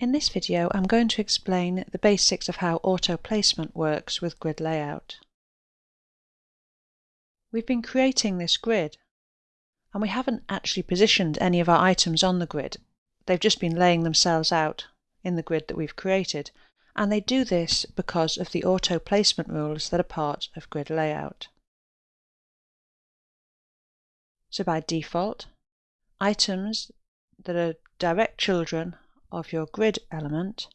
In this video I'm going to explain the basics of how auto placement works with grid layout. We've been creating this grid and we haven't actually positioned any of our items on the grid. They've just been laying themselves out in the grid that we've created and they do this because of the auto placement rules that are part of grid layout. So by default, items that are direct children of your grid element,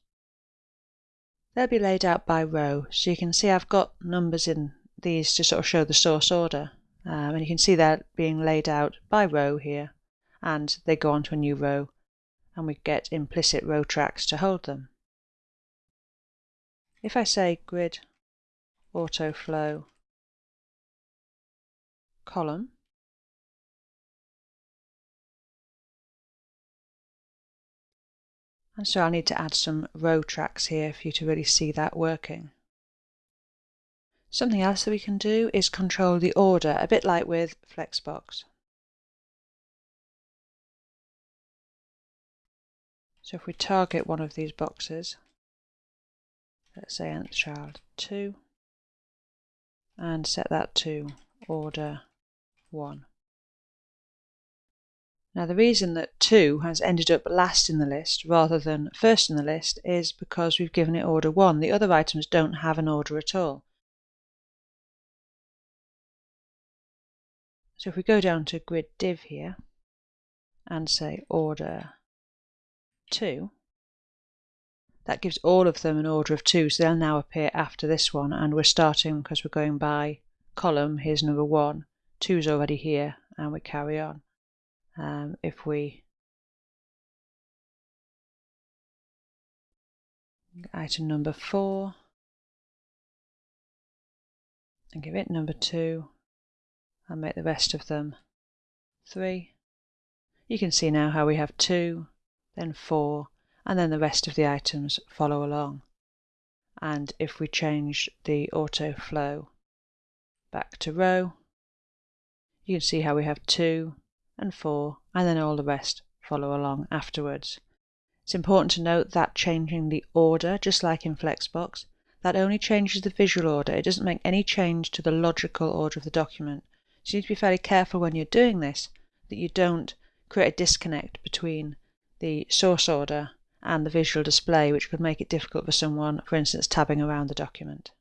they'll be laid out by row. So you can see I've got numbers in these to sort of show the source order. Um, and you can see they're being laid out by row here. And they go onto a new row. And we get implicit row tracks to hold them. If I say grid auto flow column, And so I'll need to add some row tracks here for you to really see that working. Something else that we can do is control the order, a bit like with Flexbox. So if we target one of these boxes, let's say nth child 2, and set that to order 1. Now the reason that 2 has ended up last in the list rather than first in the list is because we've given it order 1. The other items don't have an order at all. So if we go down to grid div here and say order 2, that gives all of them an order of 2, so they'll now appear after this one, and we're starting because we're going by column, here's number 1, 2 is already here, and we carry on um, if we item number four and give it number two and make the rest of them three. You can see now how we have two, then four, and then the rest of the items follow along. And if we change the auto flow back to row, you can see how we have two, and 4, and then all the rest follow along afterwards. It's important to note that changing the order, just like in Flexbox, that only changes the visual order. It doesn't make any change to the logical order of the document. So you need to be fairly careful when you're doing this that you don't create a disconnect between the source order and the visual display, which could make it difficult for someone, for instance, tabbing around the document.